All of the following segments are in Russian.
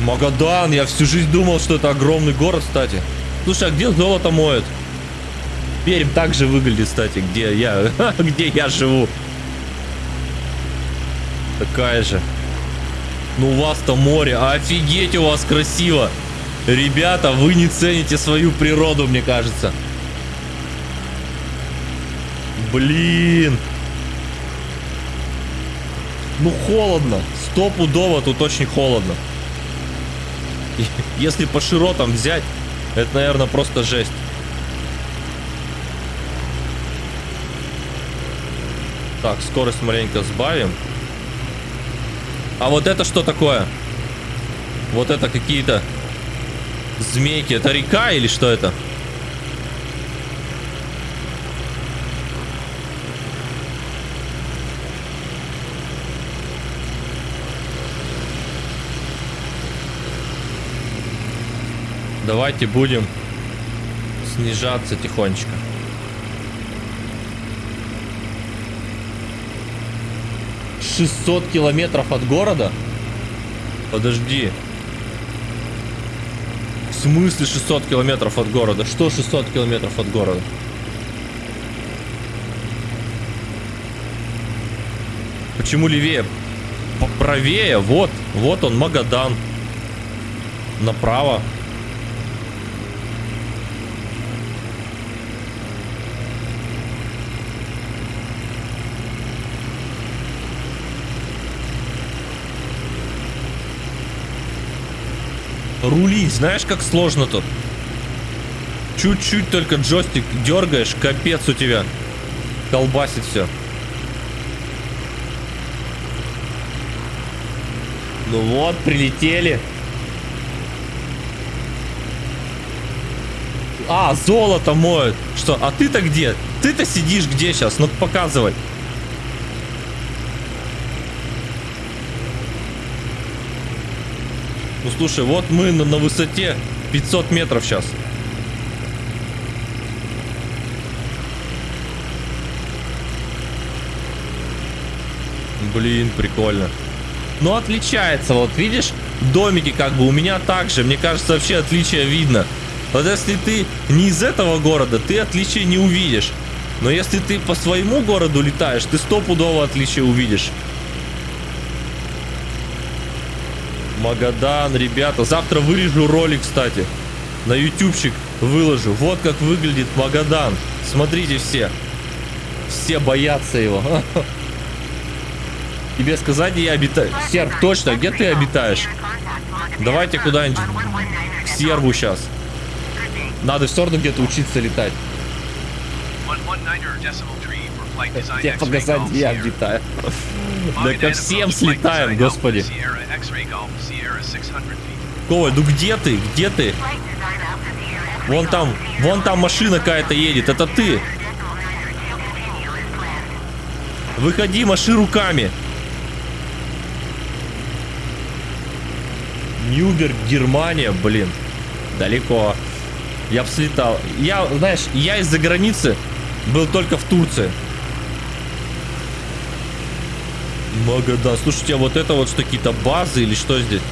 Магадан, я всю жизнь думал, что это огромный город, кстати. Слушай, а где золото моют? Пермь так же выглядит, кстати, где я, где я живу. Такая же. Ну у вас-то море, офигеть у вас красиво. Ребята, вы не цените свою природу, мне кажется. Блин. Ну холодно. Стопудово тут очень холодно. Если по широтам взять, это, наверное, просто жесть. Так, скорость маленько сбавим. А вот это что такое? Вот это какие-то змейки. Это река или что это? Давайте будем снижаться тихонечко. Шестьсот километров от города? Подожди. В смысле 600 километров от города? Что 600 километров от города? Почему левее? Правее, вот, вот он, Магадан. Направо. Рулить, знаешь, как сложно тут? Чуть-чуть только джойстик дергаешь, капец у тебя. Колбасит все. Ну вот, прилетели. А, золото моют. Что, а ты-то где? Ты-то сидишь где сейчас? Ну показывай. Ну слушай, вот мы на, на высоте 500 метров сейчас. Блин, прикольно. Ну, отличается, вот видишь, домики как бы у меня также. Мне кажется, вообще отличие видно. Вот если ты не из этого города, ты отличия не увидишь. Но если ты по своему городу летаешь, ты стопудово отличия увидишь. Магадан, ребята. Завтра вырежу ролик, кстати. На ютубчик выложу. Вот как выглядит Магадан. Смотрите все. Все боятся его. Тебе сказать, я обитаю? Серб, точно, где ты обитаешь? Давайте куда-нибудь к Сербу сейчас. Надо все равно где-то учиться летать. Тебе показать, где я обитаю. Да ко всем слетаем, господи. Коваль, ну где ты? Где ты? Вон там, вон там машина какая-то едет. Это ты. Выходи, маши руками. Нюберг, Германия, блин. Далеко. Я бы слетал. Я, знаешь, я из-за границы был только в Турции. Магадан. Слушайте, а вот это вот что, какие-то базы или что здесь?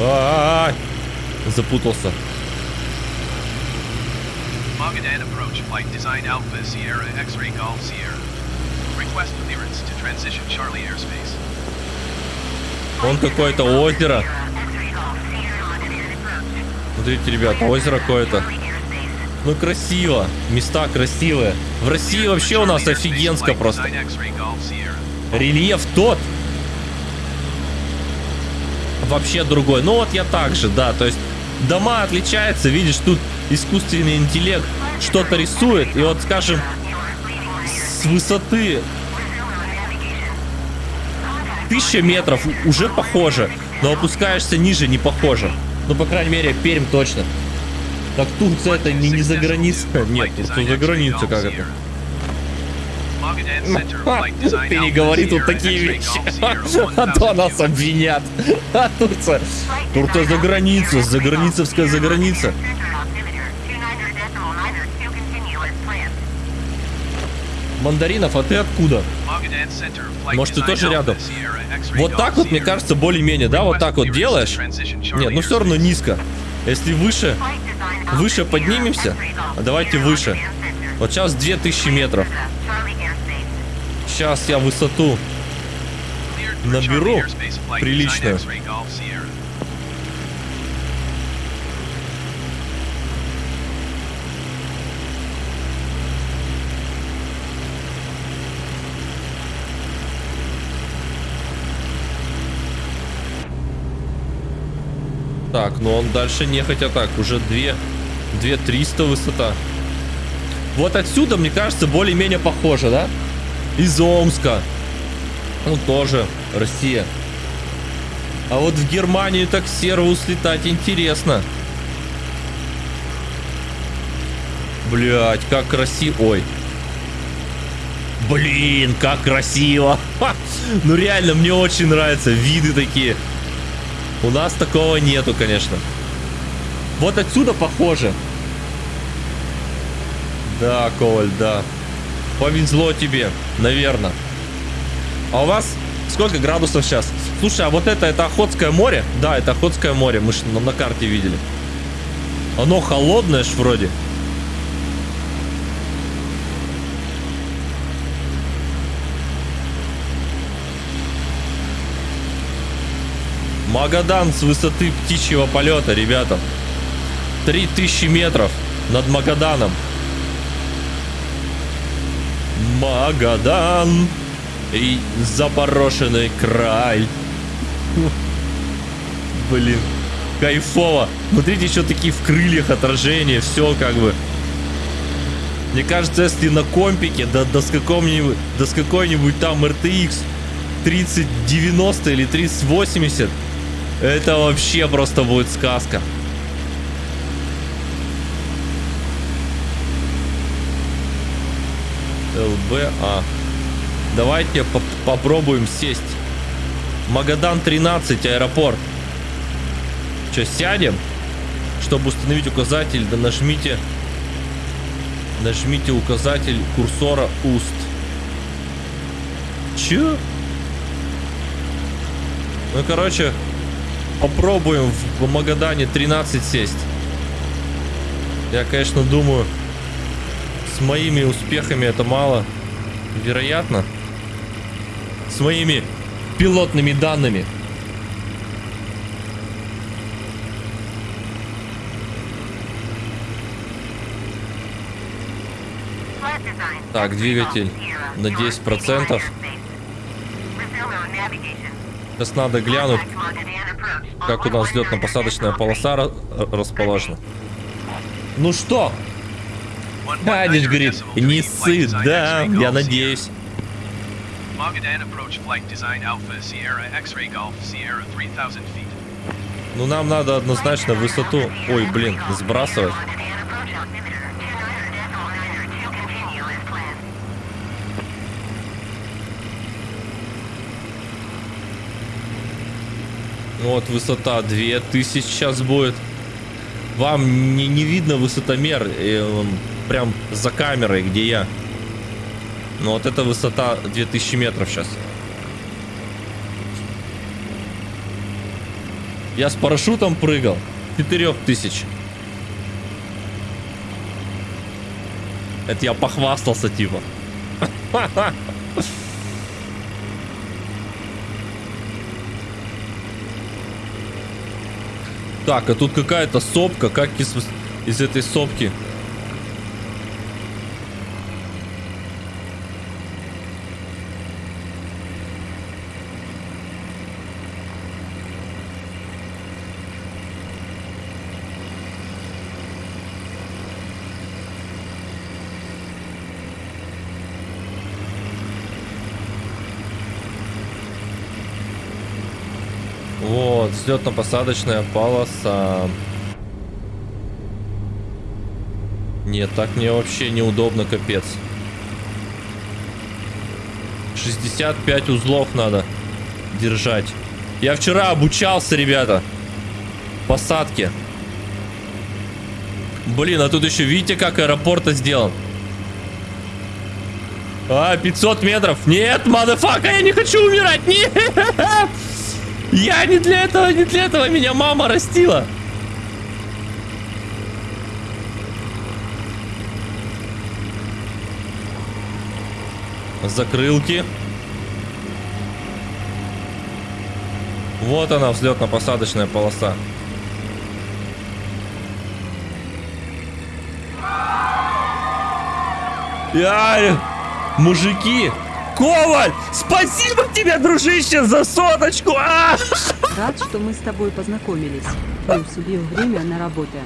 А, -а, -а, Запутался. Magadan approach flight design Alpha Sierra X-ray Golf Sierra. Request clearance to transition Charlie airspace. Он какое-то озеро. Смотрите, ребята, озеро какое-то. Ну, красиво. Места красивые. В России вообще у нас офигенско просто. Рельеф тот. Вообще другой. Ну, вот я так же, да. То есть, дома отличаются. Видишь, тут искусственный интеллект что-то рисует. И вот, скажем, с высоты тысяча метров уже похоже. Но опускаешься ниже, не похоже. Ну, по крайней мере, Пермь точно. Так Турция это не, не за граница. Нет, Турция за граница как это. Ты не говори тут такие вещи, а то нас обвинят. А Турция, Турция за граница, за границевская за граница. Мандаринов, а ты откуда? Может, ты тоже рядом? Вот так вот, мне кажется, более-менее, да? Вот так вот делаешь? Нет, ну все равно низко. Если выше, выше поднимемся, а давайте выше. Вот сейчас 2000 метров. Сейчас я высоту наберу приличную. Так, ну он дальше не хотя так, уже 2, 2300 высота. Вот отсюда, мне кажется, более-менее похоже, да? Из Омска. Ну, тоже Россия. А вот в Германию так сервус летать интересно. Блять, как красиво. Ой. Блин, как красиво. Ха! Ну реально, мне очень нравятся виды такие. У нас такого нету, конечно. Вот отсюда похоже. Да, Коваль, да. Повезло тебе, наверное. А у вас сколько градусов сейчас? Слушай, а вот это, это Охотское море? Да, это Охотское море, мы же на, на карте видели. Оно холодное ж вроде. Магадан с высоты птичьего полета, ребята. 3000 метров над Магаданом. Магадан и заброшенный край. Блин, кайфово. Смотрите, еще такие в крыльях отражения, все как бы. Мне кажется, если на компике, да, да с каком-нибудь, да с какой-нибудь там RTX 3090 или 3080, это вообще просто будет сказка. ЛБА. Давайте поп попробуем сесть. Магадан 13, аэропорт. Что, сядем? Чтобы установить указатель, да нажмите... Нажмите указатель курсора уст. Че? Ну, короче, попробуем в Магадане 13 сесть. Я, конечно, думаю, с моими успехами это мало. Вероятно. С моими пилотными данными. Так, двигатель на 10%. Сейчас надо глянуть, как у нас взлетно-посадочная полоса расположена. Ну что? Адиш говорит, не ссы, да, я надеюсь. Ну нам надо однозначно высоту, ой, блин, сбрасывать. Вот высота 2000 сейчас будет. Вам не, не видно высотомер, и он прям за камерой, где я. Ну вот эта высота 2000 метров сейчас. Я с парашютом прыгал. 4000. Это я похвастался типа. Так, а тут какая-то сопка. Как из, из этой сопки? Вот, взлетно-посадочная полоса. Нет, так мне вообще неудобно, капец. 65 узлов надо держать. Я вчера обучался, ребята. Посадке. Блин, а тут еще видите, как аэропорт сделан? А, 500 метров. Нет, мадафака, я не хочу умирать. Нет. Я не для этого, не для этого меня мама растила. Закрылки. Вот она, взлетно-посадочная полоса. Яй, мужики! Коваль! Спасибо тебе, дружище, за соточку! А! Рад, что мы с тобой познакомились. Плюс убил время на работе.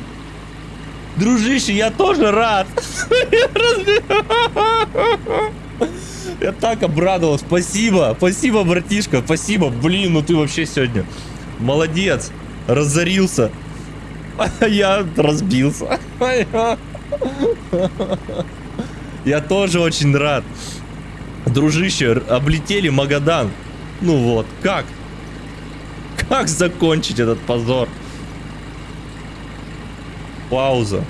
Дружище, я тоже рад! Я так обрадовал, спасибо, спасибо, братишка, спасибо, блин, ну ты вообще сегодня молодец, разорился, а я разбился. Я тоже очень рад. Дружище, облетели Магадан. Ну вот, как? Как закончить этот позор? Пауза.